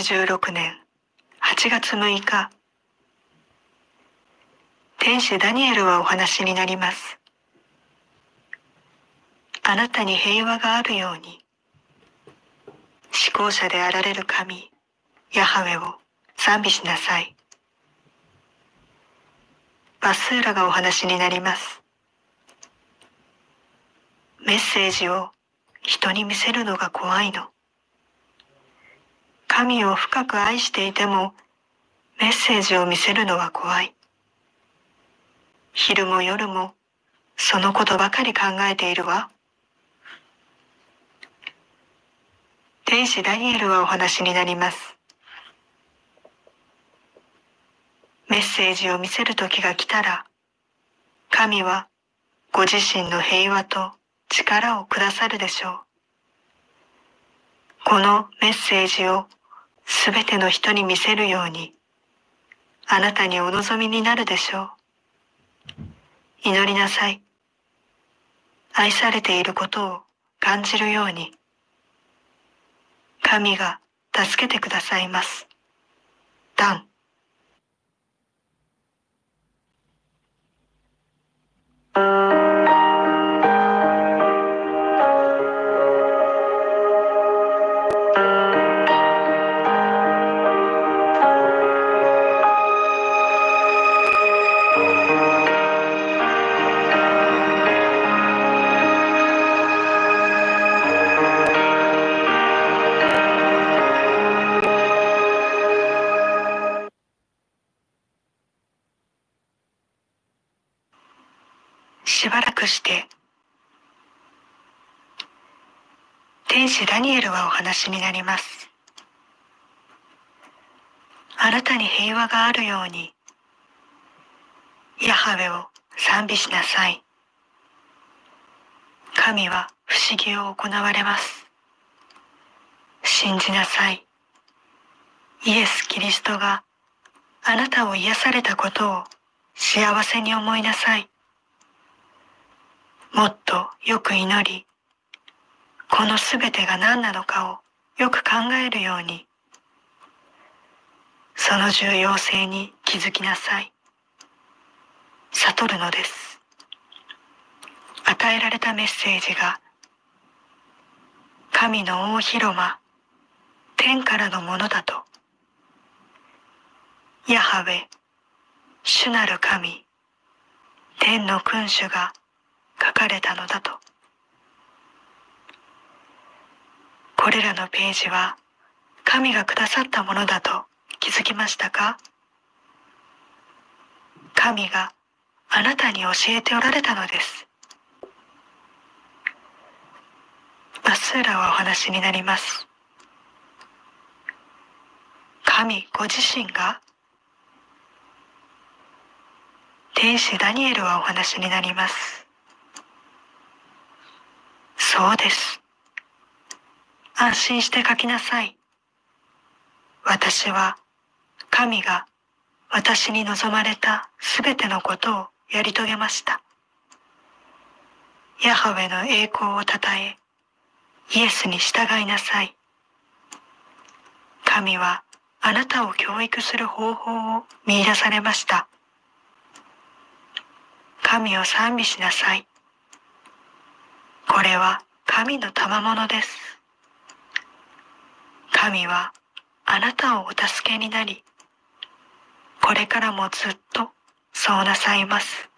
1986年。8月6日。天使ダニエルはお話になります。あなたに平和があるように。思考者であられる神ヤハウェを賛美しなさい。バスーラがお話になります。メッセージを人に見せるのが怖いの。神を深く愛していてもメッセージを見せるのは怖い。昼も夜もそのことばかり考えているわ。天使ダニエルはお話になります。メッセージを見せる時が来たら、神はご自身の平和と力をくださるでしょう。このメッセージをすべての人に見せるように、あなたにお望みになるでしょう。祈りなさい。愛されていることを感じるように、神が助けてくださいます。ダン。ダニ話になります。あなたに平和があるように、ヤハウェを賛美しなさい。神は不思議を行われます。信じなさい。イエス・キリストがあなたを癒されたことを幸せに思いなさい。もっとよく祈り、このすべてが何なのかをよく考えるように、その重要性に気づきなさい。悟るのです。与えられたメッセージが、神の大広間、天からのものだと、ヤハウェ、主なる神、天の君主が書かれたのだと。これらのページは神がくださったものだと気づきましたか？神があなたに教えておられたのです。バスーラはお話になります。神ご自身が？天使ダニエルはお話になります。そうです。安心して書きなさい。私は神が私に望まれたすべてのことをやり遂げました。ヤハウェの栄光をたたえ、イエスに従いなさい。神はあなたを教育する方法を見出されました。神を賛美しなさい。これは神の賜物です。神はあなたをお助けになり、これからもずっとそうなさいます。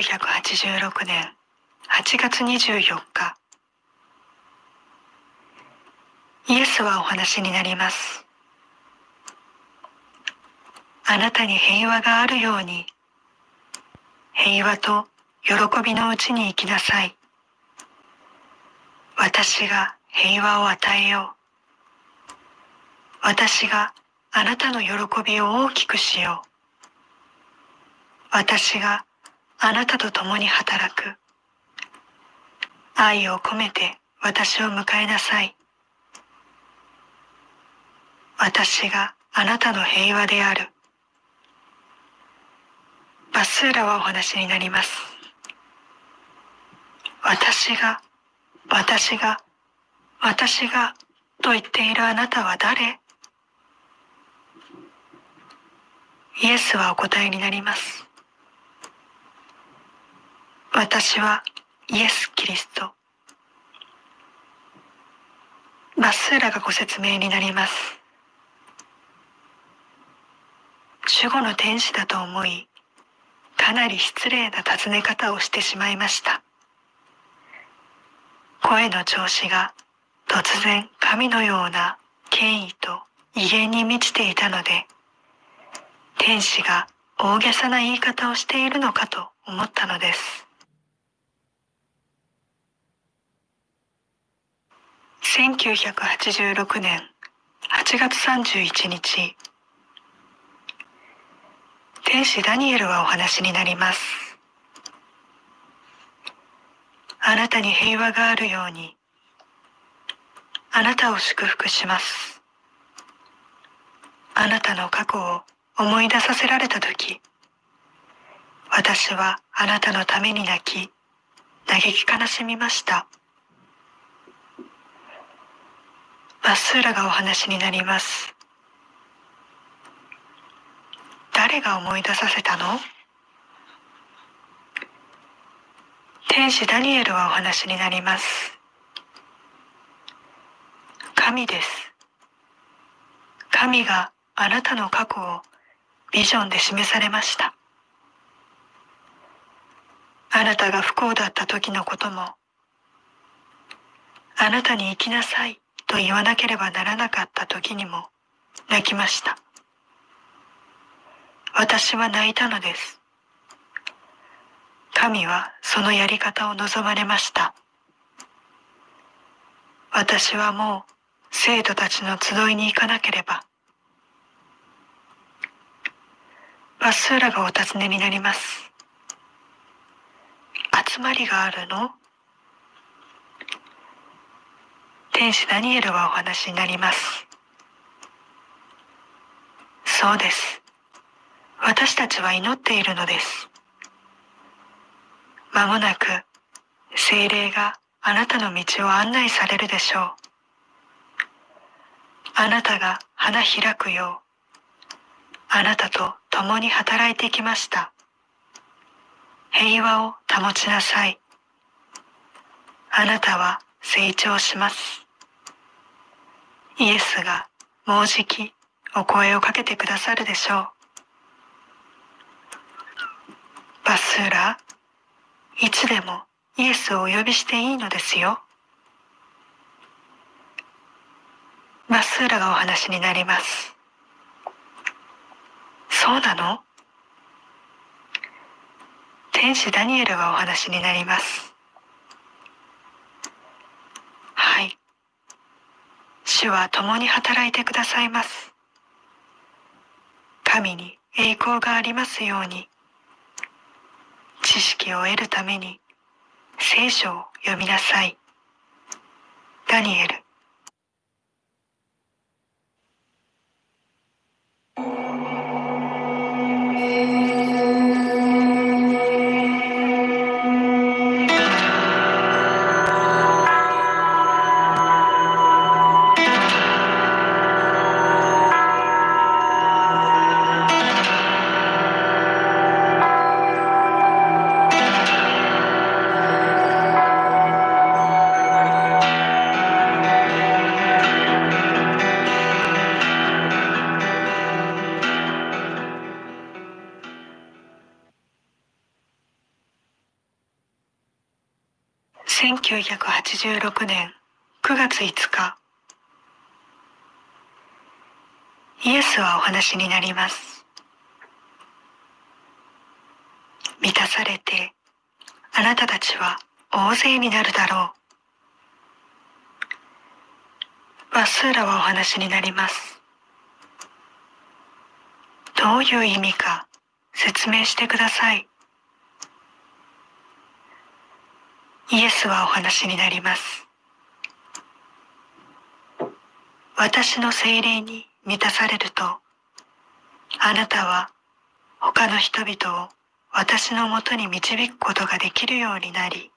1986年8月24日。イエスはお話になります。あなたに平和があるように。平和と喜びのうちに生きなさい。私が平和を与えよう。私があなたの喜びを大きくしよう。私があなたと共に働く。愛を込めて私を迎えなさい。私があなたの平和である。バスーラはお話になります。私が、私が、私が、と言っているあなたは誰？イエスはお答えになります。私はイエス・キリスト。バスーラがご説明になります。守護の天使だと思い、かなり失礼な尋ね方をしてしまいました。声の調子が突然神のような権威と威厳に満ちていたので、天使が大げさな言い方をしているのかと思ったのです。1986年8月31日、天使ダニエルはお話になります。あなたに平和があるように、あなたを祝福します。あなたの過去を思い出させられたとき、私はあなたのために泣き、嘆き悲しみました。バスーラがお話になります。誰が思い出させたの？天使ダニエルはお話になります。神です。神があなたの過去をビジョンで示されました。あなたが不幸だった時のことも、あなたに生きなさいと言わなければならなかった時にも泣きました。私は泣いたのです。神はそのやり方を望まれました。私はもう生徒たちの集いに行かなければ。バスーラがお尋ねになります。集まりがあるの？天使ダニエルはお話になります。そうです。私たちは祈っているのです。まもなく精霊があなたの道を案内されるでしょう。あなたが花開くよう、あなたと共に働いてきました。平和を保ちなさい。あなたは成長します。イエスがもうじきお声をかけてくださるでしょう。バスーラ、いつでもイエスをお呼びしていいのですよ。バスーラがお話になります。そうなの？天使ダニエルがお話になります。主は共に働いてくださいます。神に栄光がありますように、知識を得るために聖書を読みなさい。ダニエル1986年9月5日。イエスはお話になります。満たされてあなたたちは大勢になるだろう。バスーラはお話になります。どういう意味か説明してください。イエスはお話になります。私の精霊に満たされると、あなたは他の人々を私のもとに導くことができるようになり、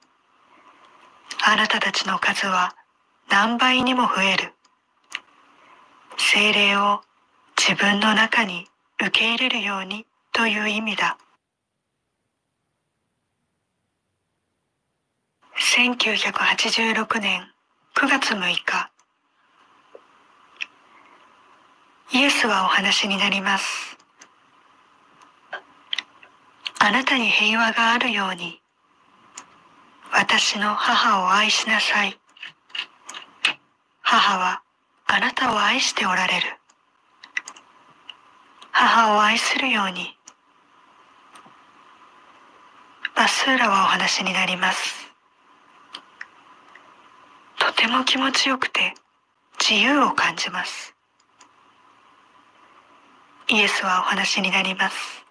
あなたたちの数は何倍にも増える。精霊を自分の中に受け入れるようにという意味だ。1986年9月6日イエスはお話になります。あなたに平和があるように私の母を愛しなさい。母はあなたを愛しておられる。母を愛するようにバスーラはお話になります。とても気持ちよくて自由を感じます。イエスはお話になります。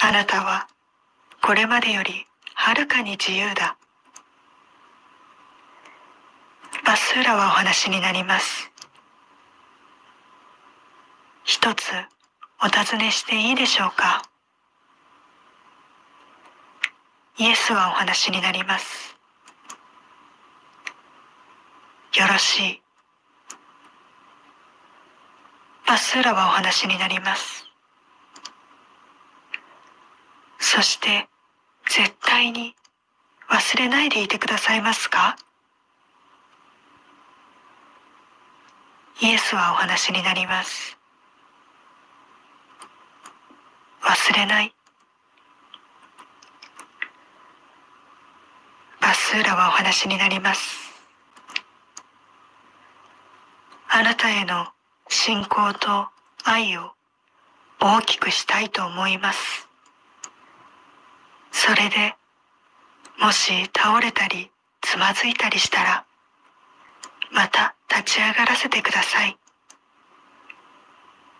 あなたはこれまでよりはるかに自由だ。バスーラはお話になります。一つお尋ねしていいでしょうかイエスはお話になります。よろしい。バスーラはお話になります。そして絶対に忘れないでいてくださいますか？イエスはお話になります。忘れない。バスーラはお話になります。あなたへの信仰と愛を大きくしたいと思います。それで、もし倒れたりつまずいたりしたら、また立ち上がらせてください。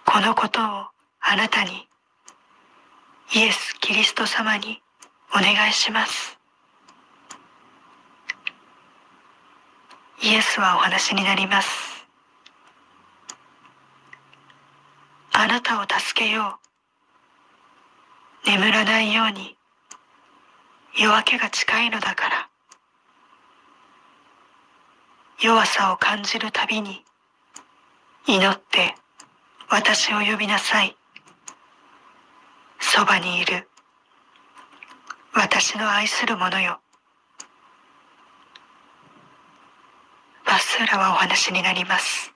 このことをあなたに、イエス・キリスト様にお願いします。イエスはお話になります。あなたを助けよう。眠らないように夜明けが近いのだから。弱さを感じるたびに祈って私を呼びなさい。そばにいる私の愛する者よ。バスーラはお話になります。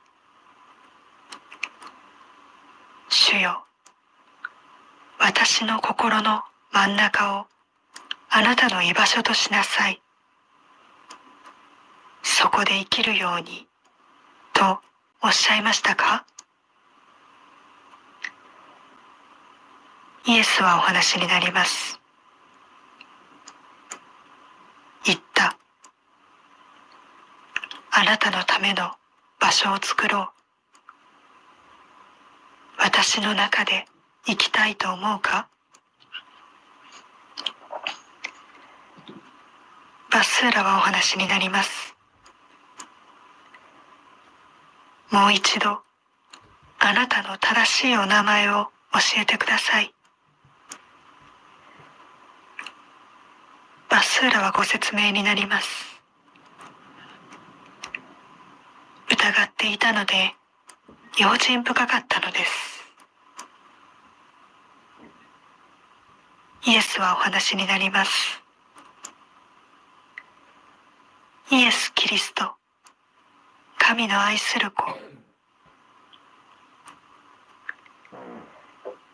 主よ。私の心の真ん中をあなたの居場所としなさい。そこで生きるようにとおっしゃいましたか？イエスはお話になります。言った。あなたのための場所を作ろう。私の中で生きたいと思うか？バスーラはお話になります。もう一度、あなたの正しいお名前を教えてください。バスーラはご説明になります。疑っていたので、用心深かったのです。イエスはお話になります。イエス・キリスト、神の愛する子。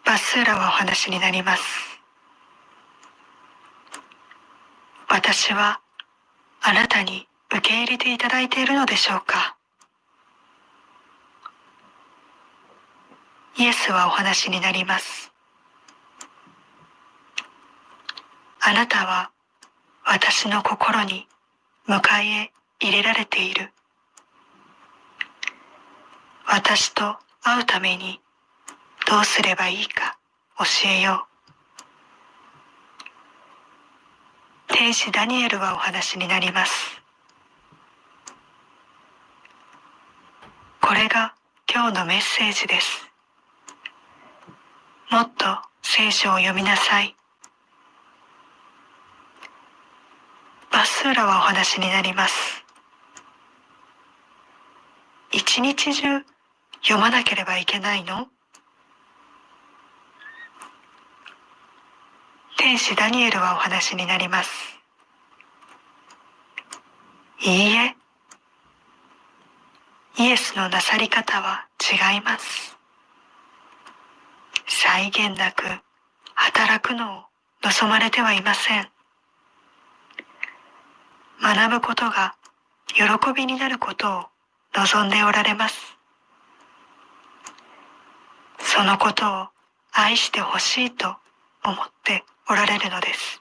バスーラはお話になります。私はあなたに受け入れていただいているのでしょうかイエスはお話になります。あなたは私の心に迎え入れられている。私と会うためにどうすればいいか教えよう。天使ダニエルはお話になります。これが今日のメッセージです。もっと聖書を読みなさい。バスーラはお話になります。一日中読まなければいけないの？天使ダニエルはお話になります。いいえ、イエスのなさり方は違います。際限なく働くのを望まれてはいません。学ぶことが喜びになることを望んでおられます。そのことを愛してほしいと思っておられるのです。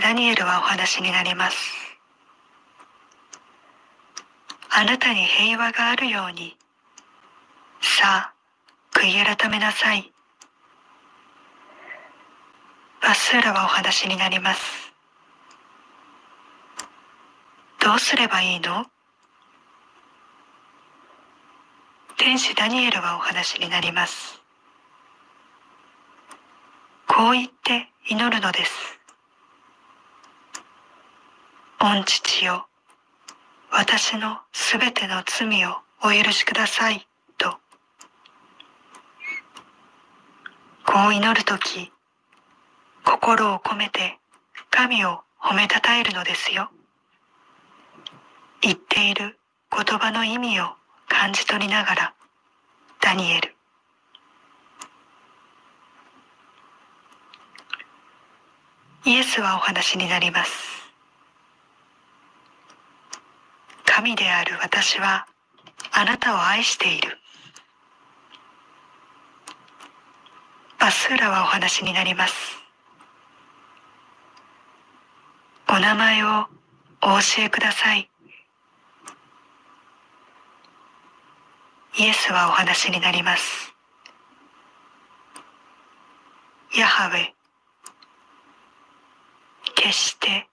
ダニエルはお話になります。あなたに平和があるように。さあ悔い改めなさい。バスーラはお話になります。どうすればいいの？天使ダニエルはお話になります。こう言って祈るのです。御父よ、私のすべての罪をお許しください、と。こう祈るとき、心を込めて神を褒めたたえるのですよ。言っている言葉の意味を感じ取りながらダニエルイエスはお話になります神である私はあなたを愛している。バスーラはお話になります。お名前をお教えください。イエスはお話になります。ヤハウェ、決して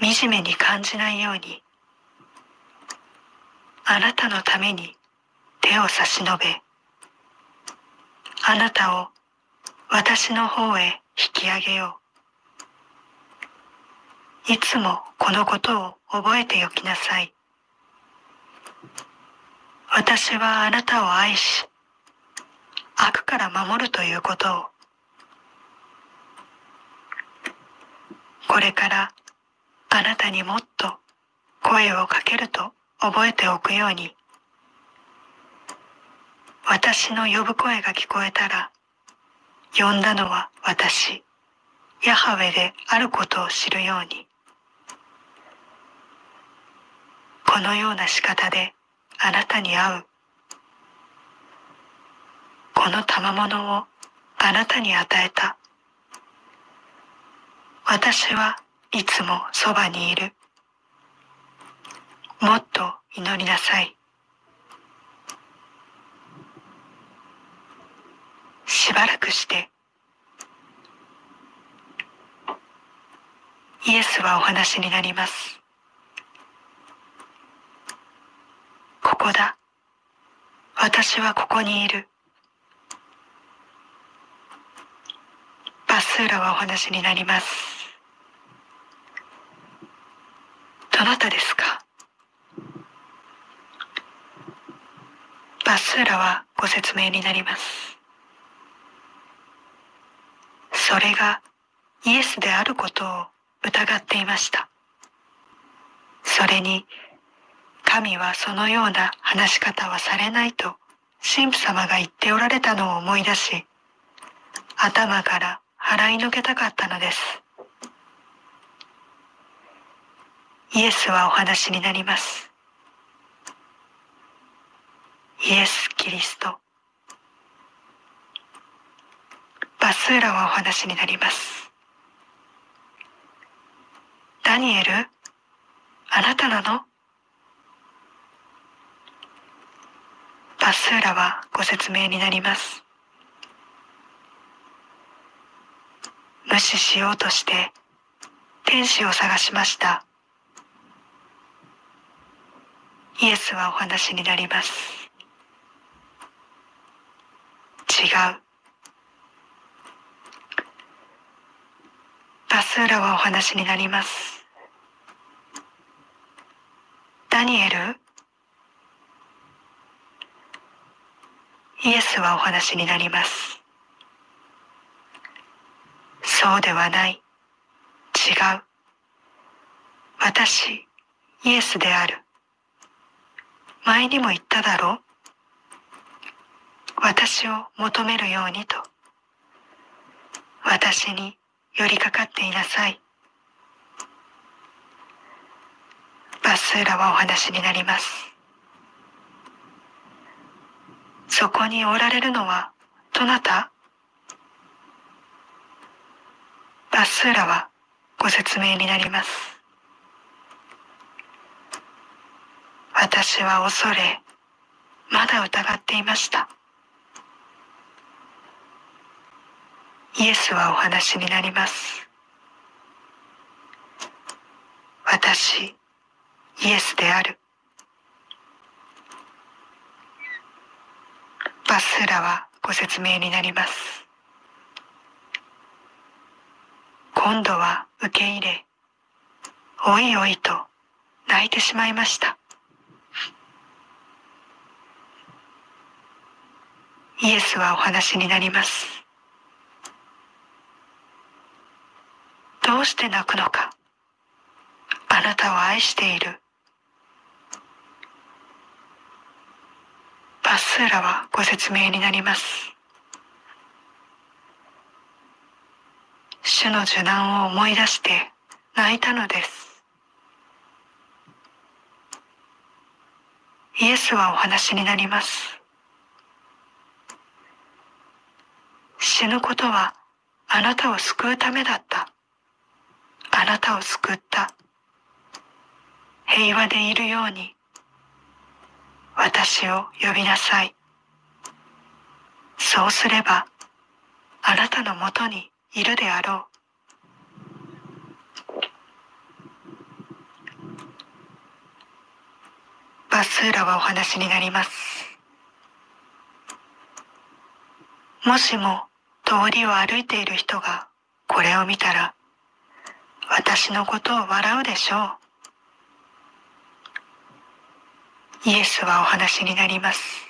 惨めに感じないように、あなたのために手を差し伸べ、あなたを私の方へ引き上げよう。いつもこのことを覚えておきなさい。私はあなたを愛し、悪から守るということを、これからあなたにもっと声をかけると覚えておくように、私の呼ぶ声が聞こえたら、呼んだのは私、ヤハウェであることを知るように、このような仕方であなたに会う。この賜物をあなたに与えた。私はいつもそばにいる。もっと祈りなさい。しばらくしてイエスはお話になります。ここだ。私はここにいる。バスーラはお話になります。どなたですか？バスーラはご説明になります。それがイエスであることを疑っていました。それに、神はそのような話し方はされないと神父様が言っておられたのを思い出し、頭から払いのけたかったのです。イエスはお話になります。イエス・キリスト。バスーラはお話になります。ダニエル、あなたなの？バスーラはご説明になります。無視しようとして天使を探しました。イエスはお話になります。違う。バスーラはお話になります。ダニエル？イエスはお話になります。そうではない。違う。私、イエスである。前にも言っただろう私を求めるようにと。私に寄りかかっていなさい。バスーラはお話になります。そこにおられるのはどなた？バスーラはご説明になります。私は恐れ、まだ疑っていました。イエスはお話になります。私、イエスである。バスーラはご説明になります。今度は受け入れ、おいおいと泣いてしまいました。イエスはお話になります。どうして泣くのかあなたを愛している。バスーラはご説明になります。主の受難を思い出して泣いたのです。イエスはお話になります。死ぬことはあなたを救うためだった。あなたを救った。平和でいるように、私を呼びなさい。そうすれば、あなたのもとにいるであろう。バスーラはお話になります。もしも通りを歩いている人がこれを見たら私のことを笑うでしょう。イエスはお話になります。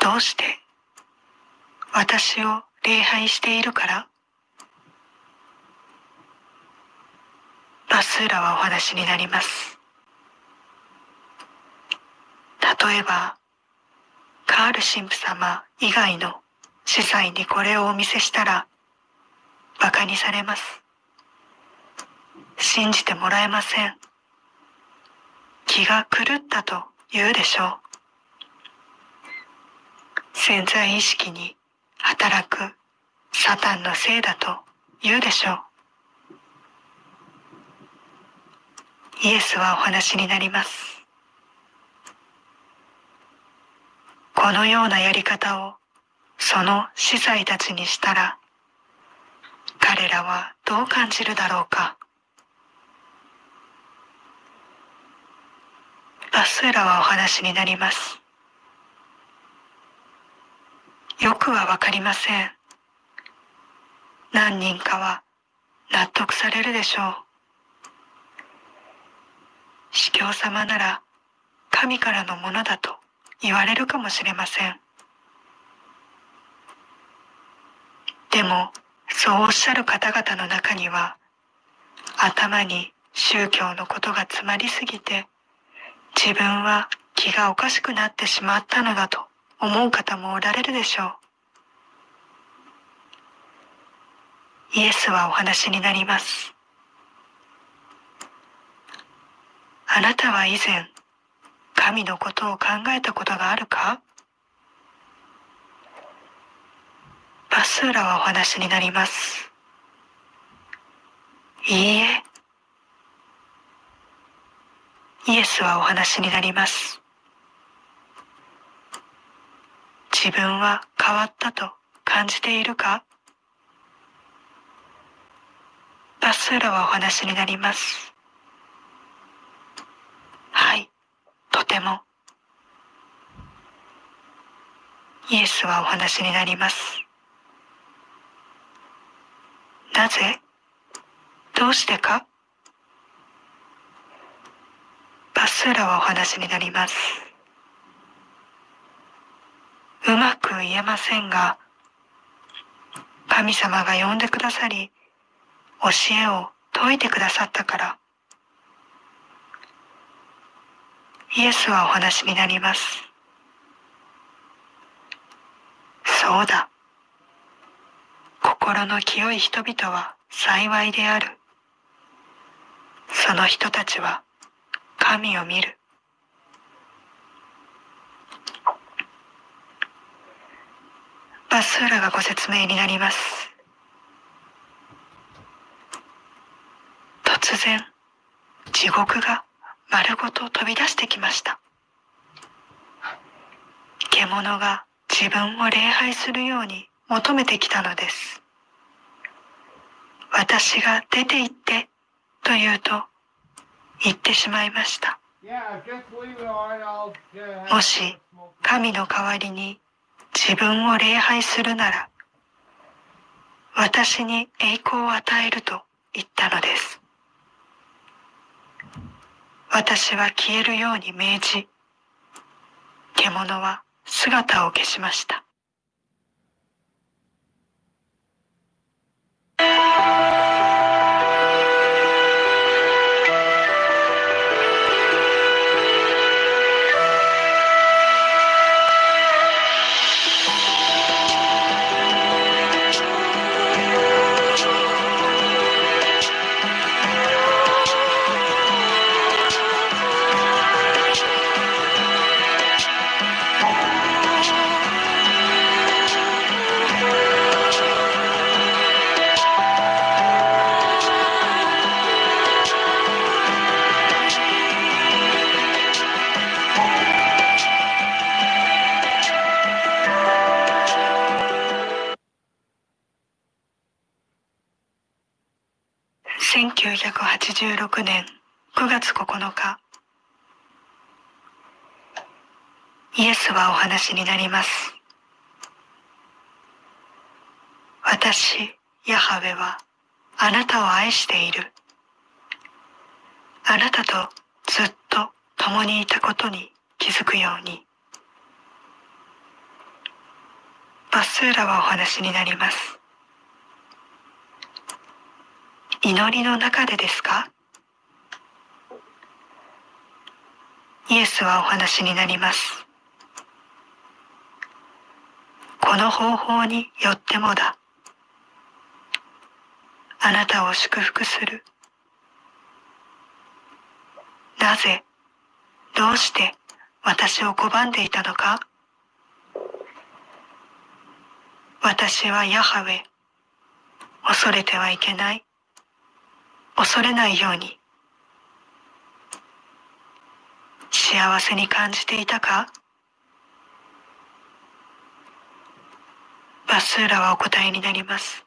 どうして私を礼拝しているから？バスーラはお話になります。例えばカール神父様以外の司祭にこれをお見せしたら馬鹿にされます。信じてもらえません。気が狂ったと言うでしょう。潜在意識に働くサタンのせいだと言うでしょう。イエスはお話になります。このようなやり方をその司祭たちにしたら彼らはどう感じるだろうか。バスーラはお話になります。よくはわかりません。何人かは納得されるでしょう。司教様なら神からのものだと言われるかもしれません。でもそうおっしゃる方々の中には、頭に宗教のことが詰まりすぎて、自分は気がおかしくなってしまったのだと思う方もおられるでしょう。イエスはお話になります。あなたは以前、神のことを考えたことがあるか？バスーラはお話になります。いいえ。イエスはお話になります。自分は変わったと感じているか？バスーラはお話になります。はい、とても。イエスはお話になります。なぜ？どうしてか？バスーラはお話になります。うまく言えませんが、神様が呼んでくださり、教えを説いてくださったから、イエスはお話になります。そうだ。心の清い人々は幸いである。その人たちは神を見る。バスーラがご説明になります。突然、地獄が丸ごと飛び出してきました。獣が自分を礼拝するように求めてきたのです。私が出て行ってと言うと言ってしまいました。もし神の代わりに自分を礼拝するなら私に栄光を与えると言ったのです。私は消えるように命じ、獣は姿を消しました。Thank you. 1986年9月9日。イエスはお話になります。私ヤハウェはあなたを愛している。あなたとずっと共にいたことに気づくように。バスーラはお話になります。祈りの中でですか？イエスはお話になります。この方法によってもだ。あなたを祝福する。なぜ、どうして私を拒んでいたのか？私はヤハウェ、恐れてはいけない。恐れないように。幸せに感じていたか？バスーラはお答えになります。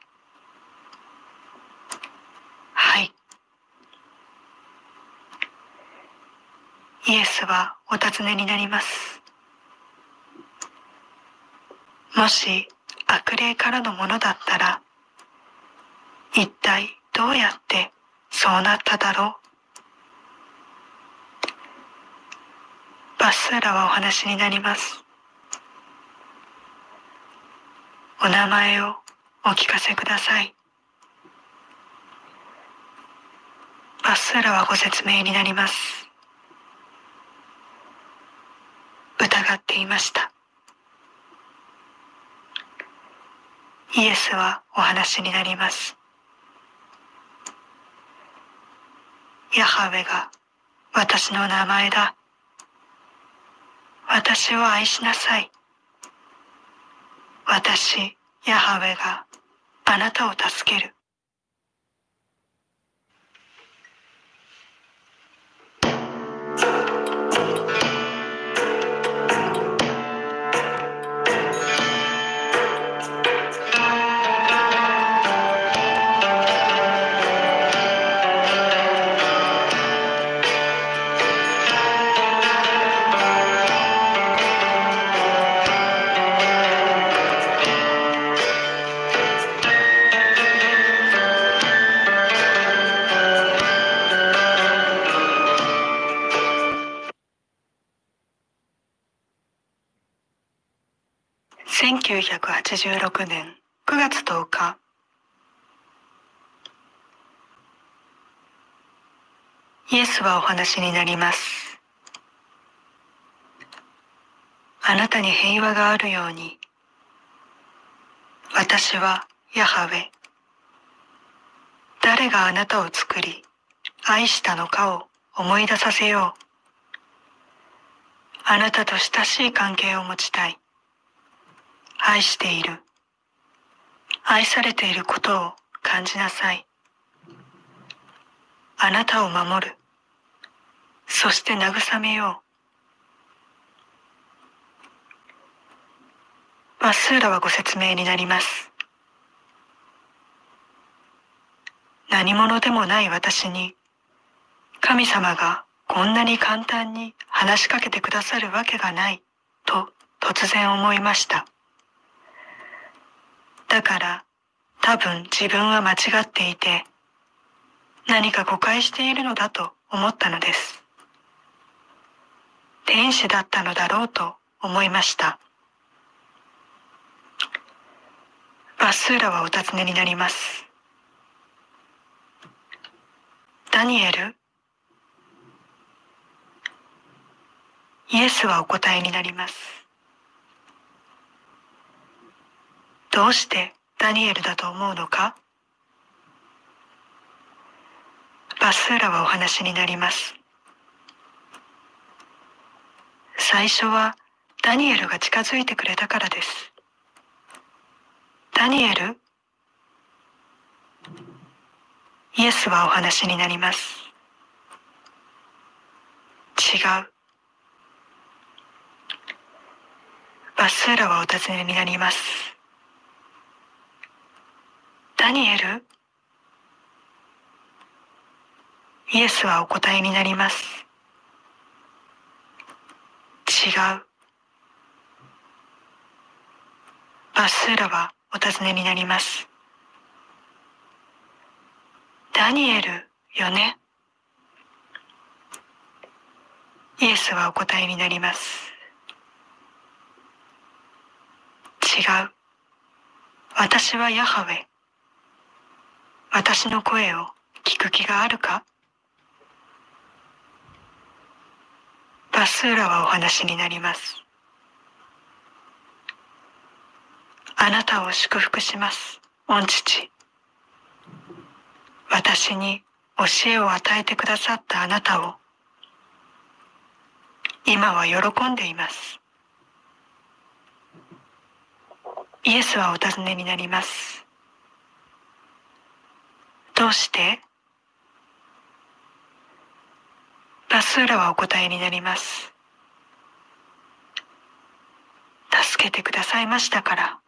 はい。イエスはお尋ねになります。もし悪霊からのものだったら一体どうやってそうなっただろう。バスラはお話になります。お名前をお聞かせください。バスラはご説明になります。疑っていました。イエスはお話になります。ヤハウェが私の名前だ。私を愛しなさい。私、ヤハウェがあなたを助ける。1986年9月10日。イエスはお話になります。あなたに平和があるように。私はヤハウェ。誰があなたを作り愛したのかを思い出させよう。あなたと親しい関係を持ちたい。愛している。愛されていることを感じなさい。あなたを守る。そして慰めよう。バスーラはご説明になります。何者でもない私に神様がこんなに簡単に話しかけてくださるわけがないと突然思いました。だから多分自分は間違っていて何か誤解しているのだと思ったのです。天使だったのだろうと思いました。バスーラはお尋ねになります。ダニエルイエスはお答えになります。どうしてダニエルだと思うのか？バスーラはお話になります。最初はダニエルが近づいてくれたからです。ダニエル？イエスはお話になります。違う。バスーラはお尋ねになります。ダニエルイエスはお答えになります。違う。バスーラはお尋ねになります。ダニエルよね？イエスはお答えになります。違う。私はヤハウェ。私の声を聞く気があるか？バスーラはお話になります。あなたを祝福します、御父。私に教えを与えてくださったあなたを、今は喜んでいます。イエスはお尋ねになります。どうして？バスーラはお答えになります。助けてくださいましたから。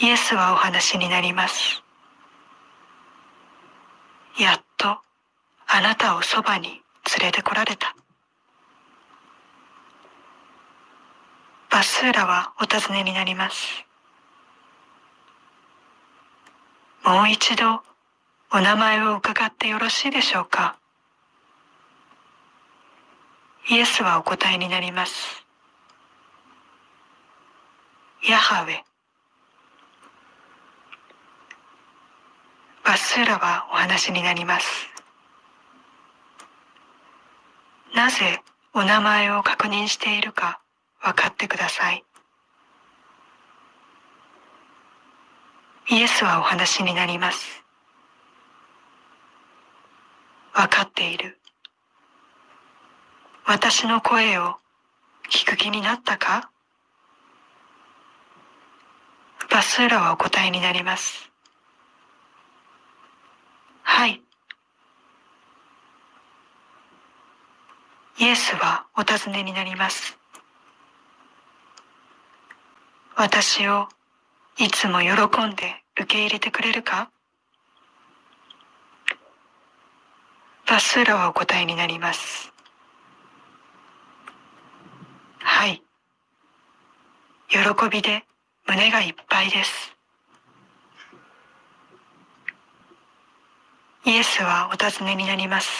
イエスはお話になります。やっとあなたをそばに連れてこられた。バスーラはお尋ねになります。もう一度お名前を伺ってよろしいでしょうかイエスはお答えになります。ヤハウェ。バスーラはお話になります。なぜお名前を確認しているか分かってください。イエスはお話になります。分かっている。私の声を聞く気になったか？バスーラはお答えになります。はい。イエスはお尋ねになります。私をいつも喜んで受け入れてくれるか？バスーラはお答えになります。はい。喜びで胸がいっぱいです。イエスはお尋ねになります。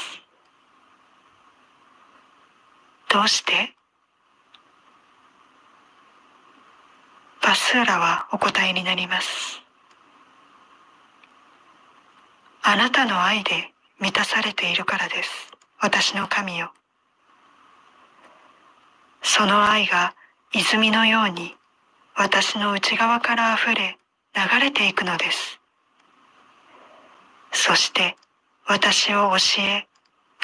どうして？バスーラはお答えになります。あなたの愛で満たされているからです。私の神よ。その愛が泉のように私の内側から溢れ流れていくのです。そして私を教え、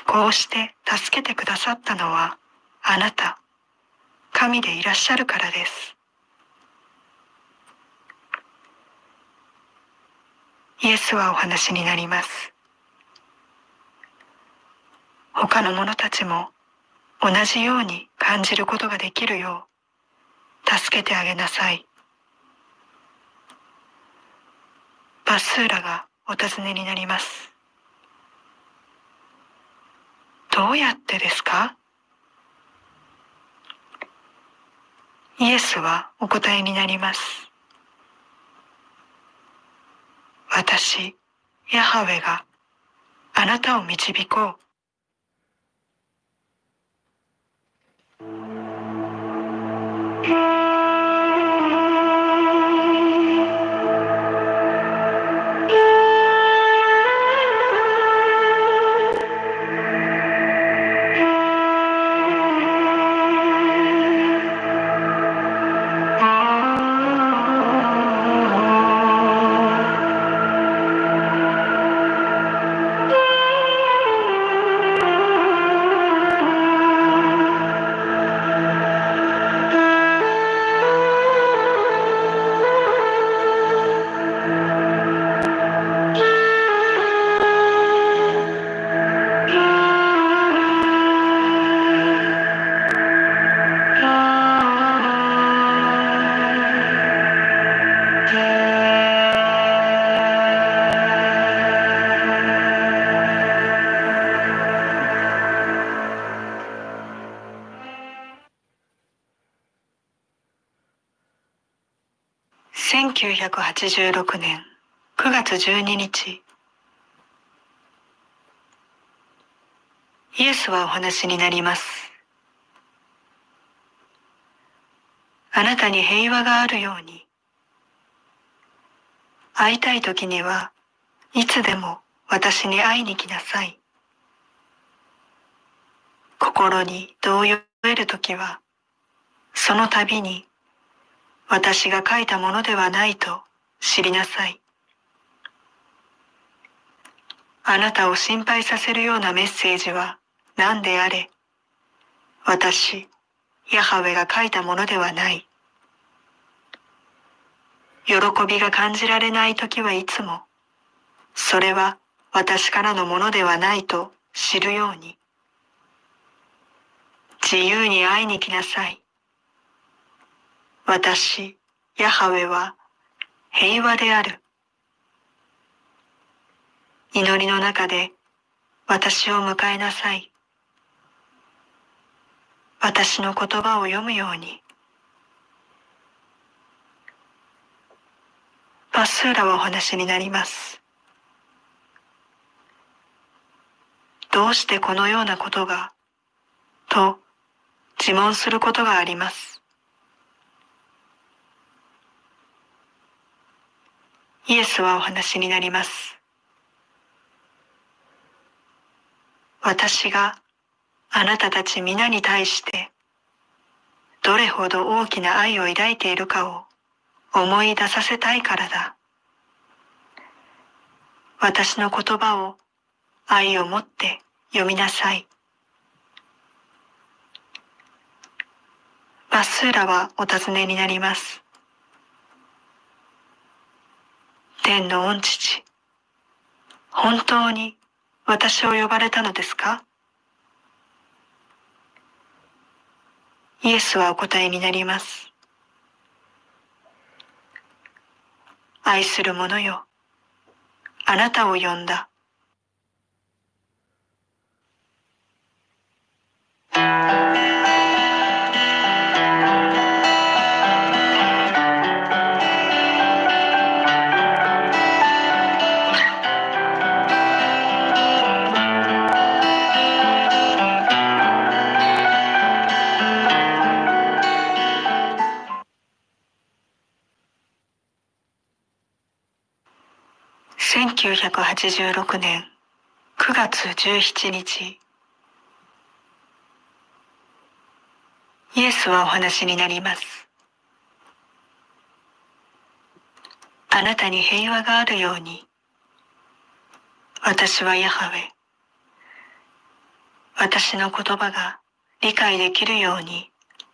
こうして助けてくださったのはあなた、神でいらっしゃるからです。イエスはお話になります。他の者たちも同じように感じることができるよう助けてあげなさい。バスーラがお尋ねになります。どうやってですか？イエスはお答えになります。私、ヤハウェがあなたを導こう。1986年9月12日イエスはお話になります。あなたに平和があるように会いたい時にはいつでも私に会いに来なさい。心に動揺を得る時はその度に私が書いたものではないと知りなさい。あなたを心配させるようなメッセージは何であれ、私、ヤハウェが書いたものではない。喜びが感じられない時はいつも、それは私からのものではないと知るように。自由に会いに来なさい。私、ヤハウェは平和である。祈りの中で私を迎えなさい。私の言葉を読むように。バスーラはお話になります。どうしてこのようなことが？と自問することがあります。イエスはお話になります。私があなたたち皆に対してどれほど大きな愛を抱いているかを思い出させたいからだ。私の言葉を愛を持って読みなさい。バスーラはお尋ねになります。天の御父、本当に私を呼ばれたのですか？イエスはお答えになります。愛する者よ、あなたを呼んだ。1986年9月17日。イエスはお話になります。あなたに平和があるように。私はヤハウェ。私の言葉が理解できるように。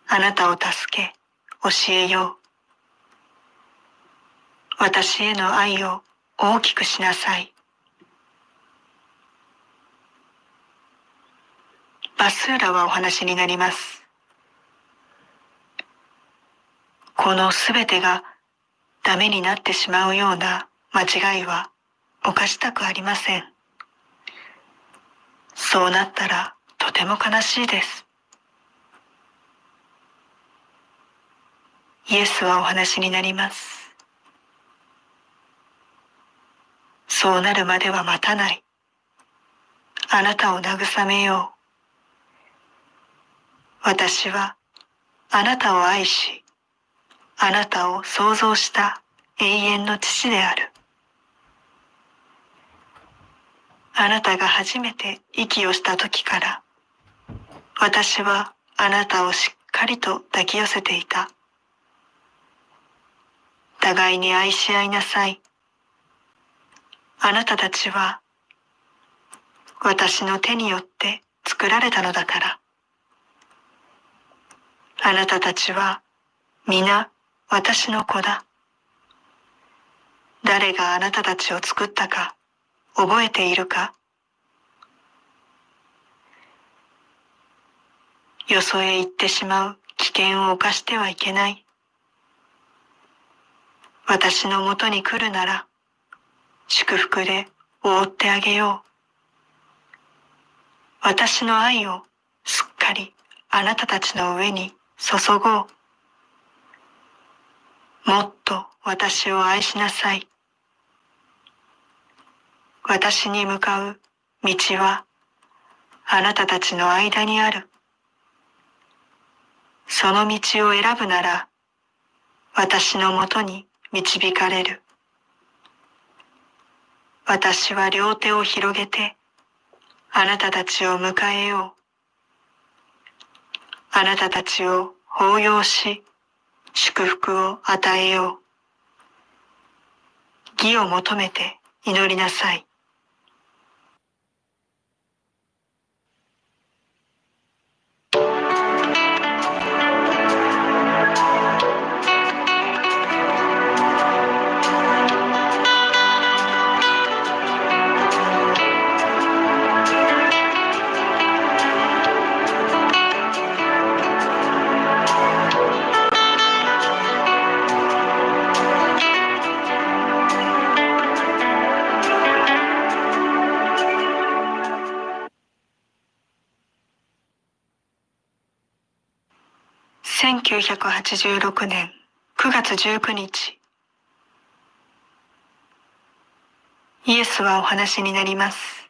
あなたを助け教えよう。私への愛を大きくしなさい。バスーラはお話になります。このすべてがダメになってしまうような間違いは犯したくありません。そうなったらとても悲しいです。イエスはお話になります。そうなるまでは待たない。あなたを慰めよう。私はあなたを愛し、あなたを創造した永遠の父である。あなたが初めて息をした時から、私はあなたをしっかりと抱き寄せていた。互いに愛し合いなさい。あなたたちは私の手によって作られたのだから。あなたたちは皆私の子だ。誰があなたたちを作ったか覚えているかよそへ行ってしまう危険を冒してはいけない。私のもとに来るなら祝福で覆ってあげよう。私の愛をすっかりあなたたちの上に注ごう。もっと私を愛しなさい。私に向かう道はあなたたちの間にある。その道を選ぶなら私のもとに導かれる。私は両手を広げて、あなたたちを迎えよう。あなたたちを抱擁し、祝福を与えよう。義を求めて祈りなさい。1986年9月19日イエスはお話になります。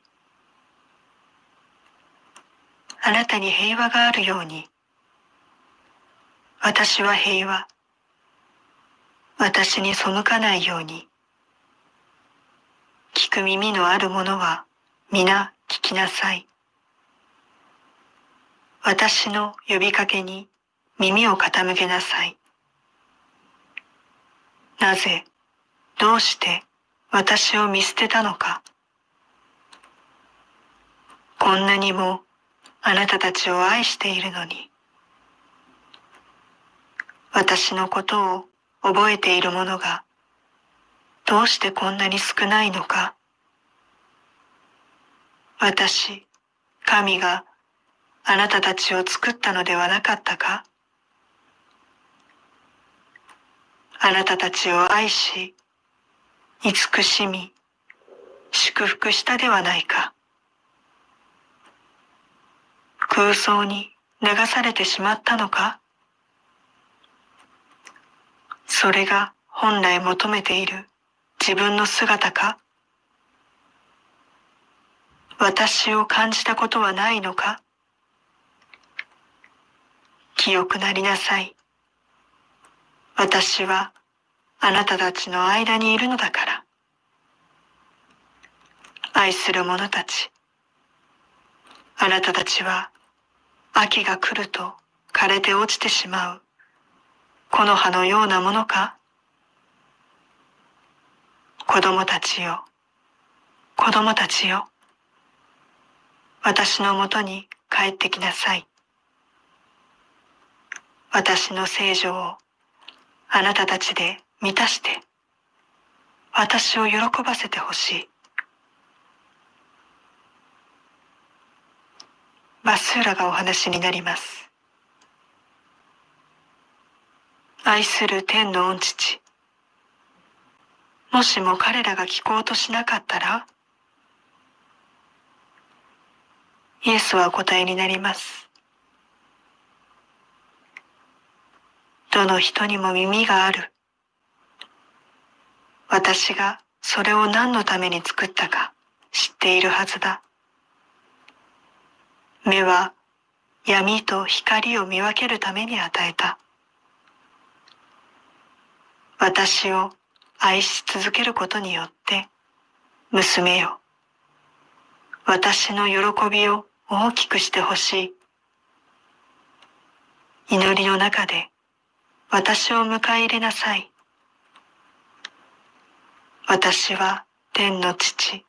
あなたに平和があるように私は平和私に背かないように聞く耳のある者は皆聞きなさい。私の呼びかけに耳を傾けなさい。なぜ、どうして私を見捨てたのか。こんなにもあなたたちを愛しているのに。私のことを覚えている者がどうしてこんなに少ないのか。私、神があなたたちを作ったのではなかったかあなたたちを愛し、慈しみ、祝福したではないか。空想に流されてしまったのかそれが本来求めている自分の姿か私を感じたことはないのか清くなりなさい。私はあなたたちの間にいるのだから。愛する者たち。あなたたちは秋が来ると枯れて落ちてしまう木の葉のようなものか子供たちよ、子供たちよ。私のもとに帰ってきなさい。私の聖女をあなたたちで満たして、私を喜ばせてほしい。バスーラがお話になります。愛する天の御父。もしも彼らが聞こうとしなかったら、イエスはお答えになります。どの人にも耳がある。私がそれを何のために作ったか知っているはずだ。目は闇と光を見分けるために与えた。私を愛し続けることによって、娘よ、私の喜びを大きくしてほしい。祈りの中で私を迎え入れなさい。私は天の父、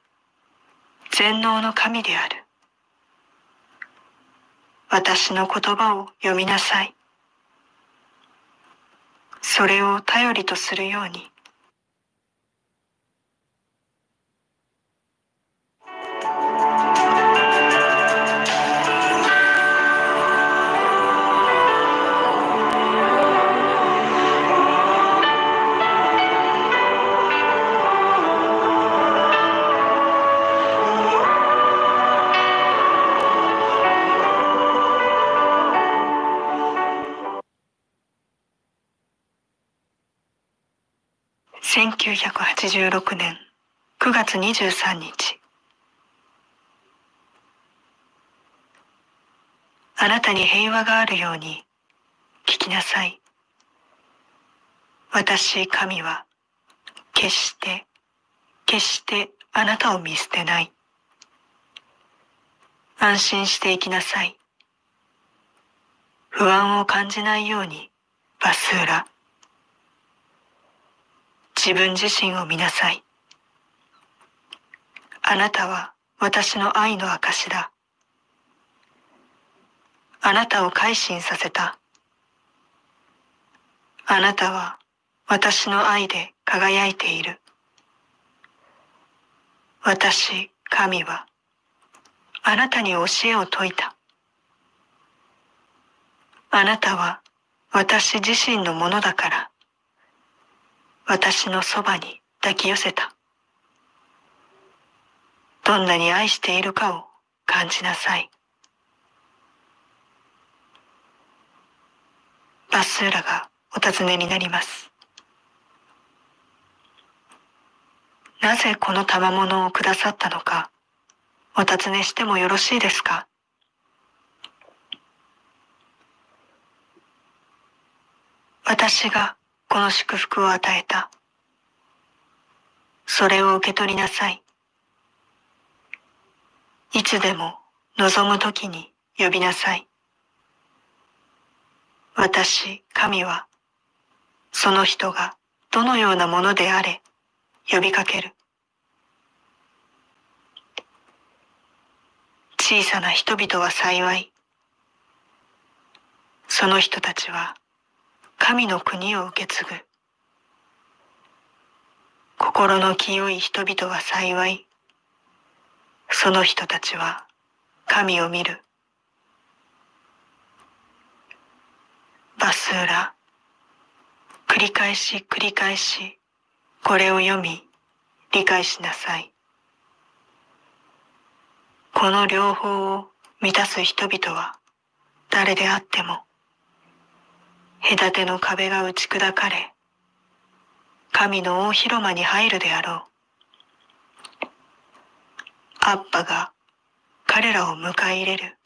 全能の神である。私の言葉を読みなさい。それを頼りとするように。1986年9月23日あなたに平和があるように聞きなさい。私神は決して決してあなたを見捨てない。安心していきなさい。不安を感じないようにバスーラ。自分自身を見なさい。あなたは私の愛の証だ。あなたを改心させた。あなたは私の愛で輝いている。私、神は、あなたに教えを説いた。あなたは私自身のものだから。私のそばに抱き寄せた。どんなに愛しているかを感じなさい。バスーラがお尋ねになります。なぜこの賜物をくださったのか、お尋ねしてもよろしいですか？私がこの祝福を与えた。それを受け取りなさい。いつでも望むときに呼びなさい。私、神は、その人がどのようなものであれ、呼びかける。小さな人々は幸い。その人たちは神の国を受け継ぐ。心の清い人々は幸い。その人たちは神を見る。バスーラ。繰り返し繰り返し、これを読み、理解しなさい。この両方を満たす人々は誰であっても、隔ての壁が打ち砕かれ、神の大広間に入るであろう。アッパが彼らを迎え入れる。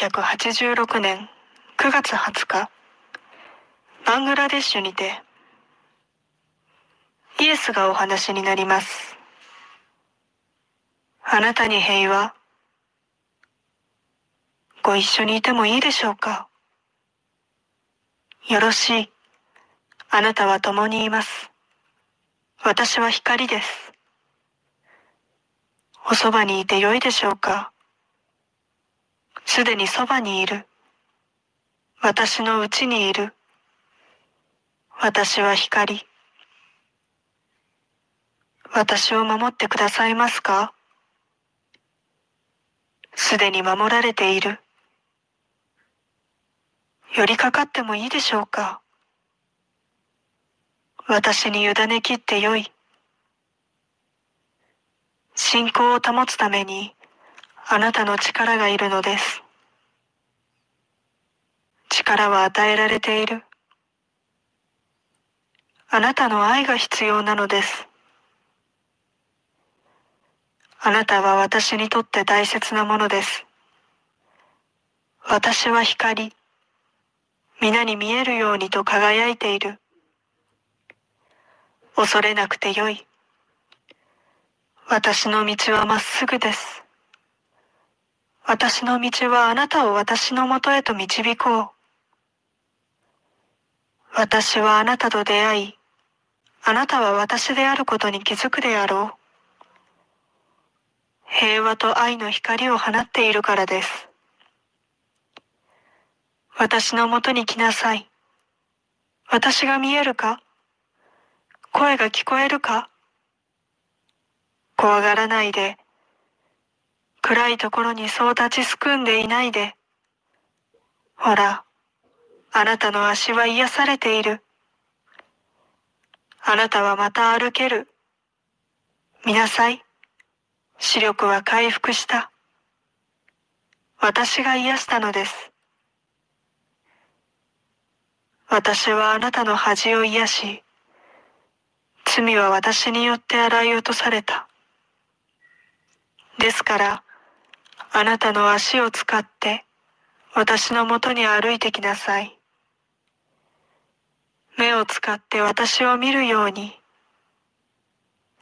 1986年9月20日、バングラデシュにて、イエスがお話になります。あなたに平和、ご一緒にいてもいいでしょうか？よろしい。あなたは共にいます。私は光です。おそばにいてよいでしょうか？すでにそばにいる。私のうちにいる。私は光。私を守ってくださいますか？すでに守られている。寄りかかってもいいでしょうか？私に委ねきってよい。信仰を保つためにあなたの力がいるのです。力は与えられている。あなたの愛が必要なのです。あなたは私にとって大切なものです。私は光、皆に見えるようにと輝いている。恐れなくてよい。私の道はまっすぐです。私の道はあなたを私のもとへと導こう。私はあなたと出会い、あなたは私であることに気づくであろう。平和と愛の光を放っているからです。私のもとに来なさい。私が見えるか？声が聞こえるか？怖がらないで暗いところにそう立ちすくんでいないで。ほら、あなたの足は癒されている。あなたはまた歩ける。見なさい。視力は回復した。私が癒したのです。私はあなたの恥を癒し、罪は私によって洗い落とされた。ですから、あなたの足を使って私のもとに歩いてきなさい。目を使って私を見るように、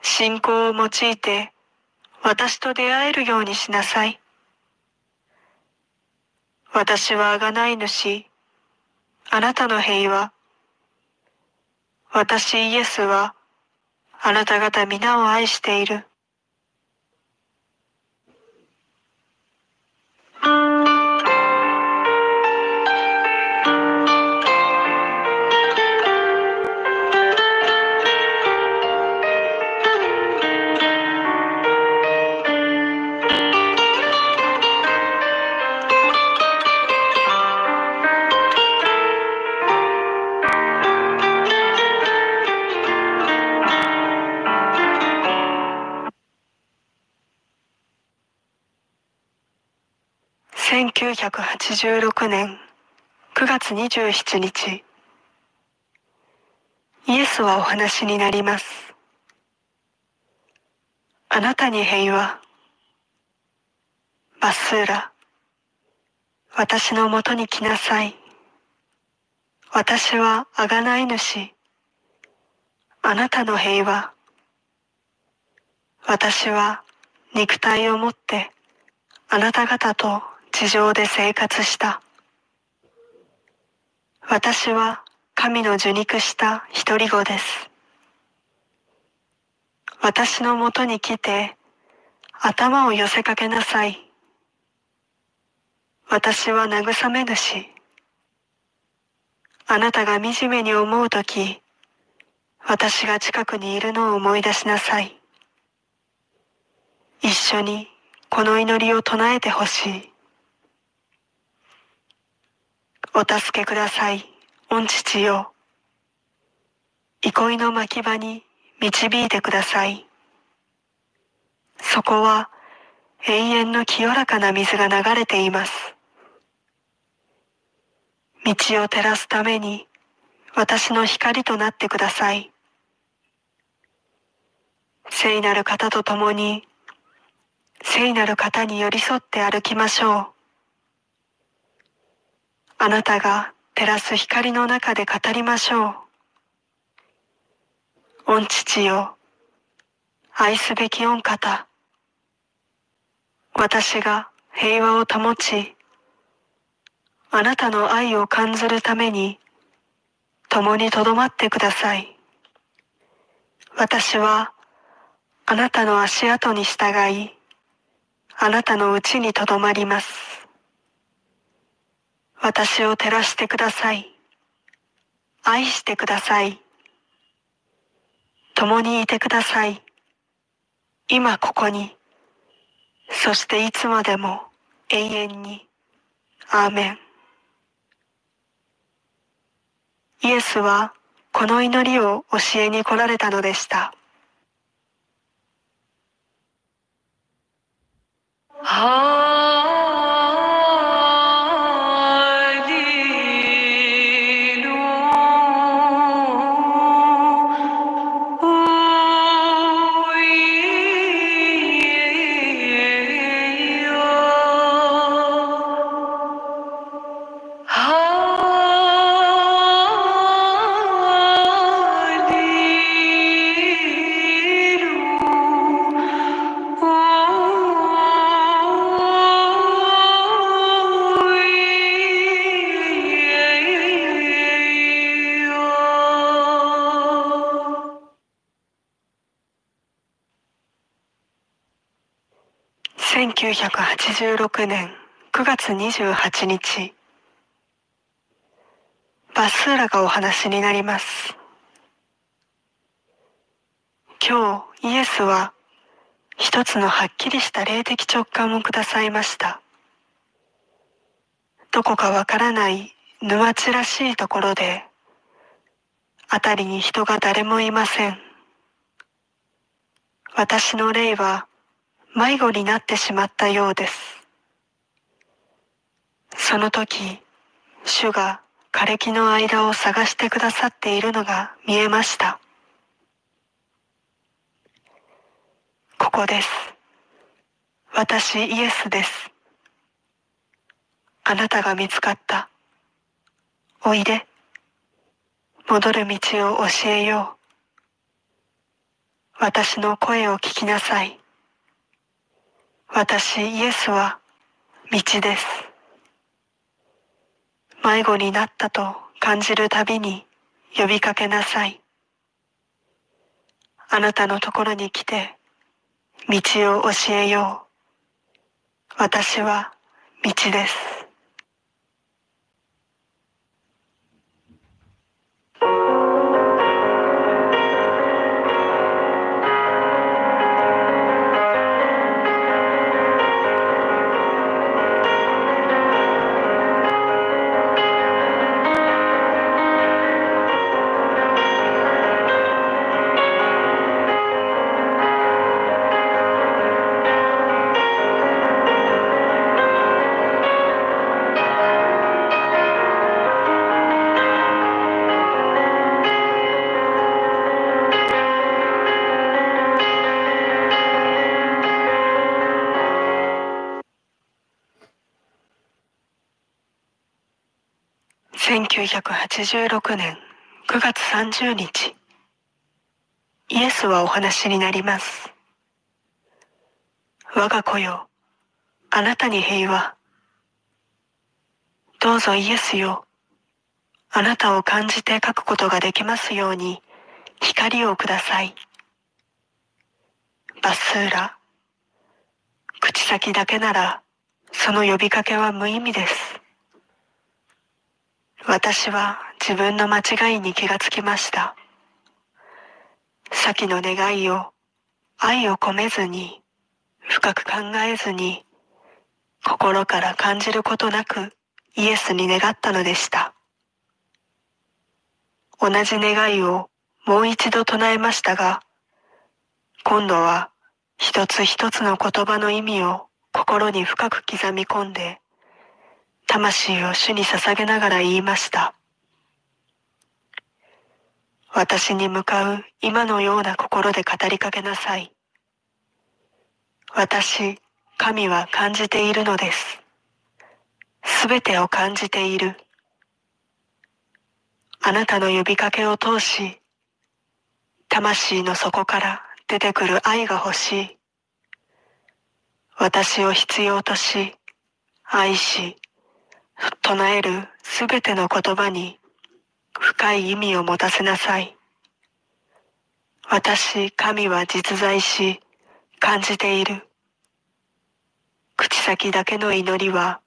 信仰を用いて私と出会えるようにしなさい。私は贖い主、あなたの平和。私イエスは、あなた方皆を愛している。1986年9月27日イエスはお話になります。あなたに平和。バスーラ。私のもとに来なさい。私は贖い主。あなたの平和。私は肉体を持ってあなた方と地上で生活した。私は神の受肉した一人子です。私のもとに来て頭を寄せかけなさい。私は慰め主。あなたが惨めに思うとき、私が近くにいるのを思い出しなさい。一緒にこの祈りを唱えてほしい。お助けください、御父よ。憩いの牧場に導いてください。そこは永遠の清らかな水が流れています。道を照らすために私の光となってください。聖なる方と共に聖なる方に寄り添って歩きましょう。あなたが照らす光の中で語りましょう。御父よ、愛すべき御方。私が平和を保ち、あなたの愛を感ずるために、共にとどまってください。私は、あなたの足跡に従い、あなたのうちにとどまります。私を照らしてください。愛してください。共にいてください。今ここに、そしていつまでも永遠に。アーメン。イエスはこの祈りを教えに来られたのでした。はあ1986年9月28日。バスーラがお話になります。今日イエスは一つのはっきりした霊的直感をくださいました。どこかわからない沼地らしいところで辺りに人が誰もいません。私の霊は迷子になってしまったようです。その時、主が枯れ木の間を探してくださっているのが見えました。ここです。私イエスです。あなたが見つかった。おいで。戻る道を教えよう。私の声を聞きなさい。私イエスは道です。迷子になったと感じるたびに呼びかけなさい。あなたのところに来て道を教えよう。私は道です。1986年9月30日、イエスはお話になります。我が子よ、あなたに平和。どうぞイエスよ、あなたを感じて書くことができますように、光をください。バスーラ。口先だけなら、その呼びかけは無意味です。私は自分の間違いに気がつきました。先の願いを愛を込めずに、深く考えずに、心から感じることなくイエスに願ったのでした。同じ願いをもう一度唱えましたが、今度は一つ一つの言葉の意味を心に深く刻み込んで、魂を主に捧げながら言いました。私に向かう今のような心で語りかけなさい。私、神は感じているのです。すべてを感じている。あなたの呼びかけを通し、魂の底から出てくる愛が欲しい。私を必要とし、愛し、唱えるすべての言葉に深い意味を持たせなさい。私、神は実在し、感じている。口先だけの祈りは、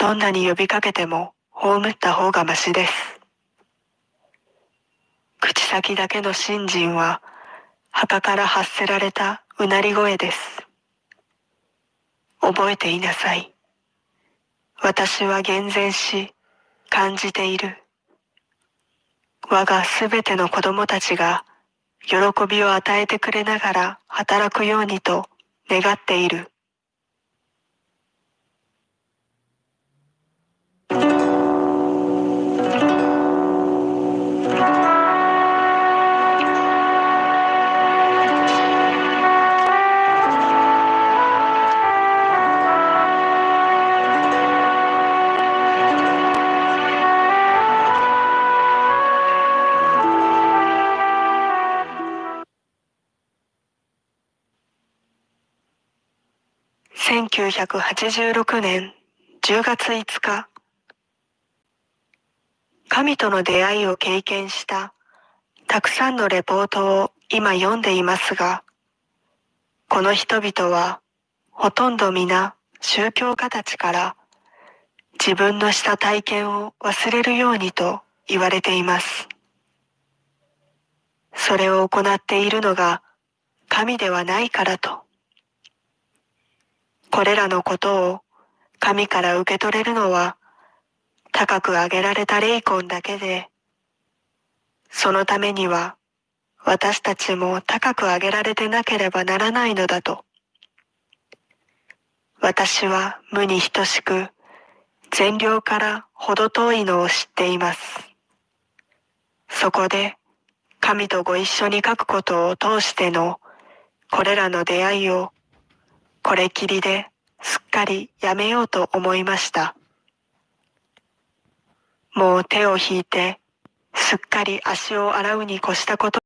どんなに呼びかけても葬った方がましです。口先だけの信心は、墓から発せられたうなり声です。覚えていなさい。私は厳然し、感じている。我がすべての子供たちが、喜びを与えてくれながら働くようにと願っている。1986年10月5日、神との出会いを経験したたくさんのレポートを今読んでいますが、この人々はほとんど皆宗教家たちから自分のした体験を忘れるようにと言われています。それを行っているのが神ではないからと。これらのことを神から受け取れるのは高く上げられた霊魂だけで、そのためには私たちも高く上げられてなければならないのだと。私は無に等しく善良から程遠いのを知っています。そこで神とご一緒に書くことを通してのこれらの出会いをこれきりですっかりやめようと思いました。もう手を引いてすっかり足を洗うに越したこと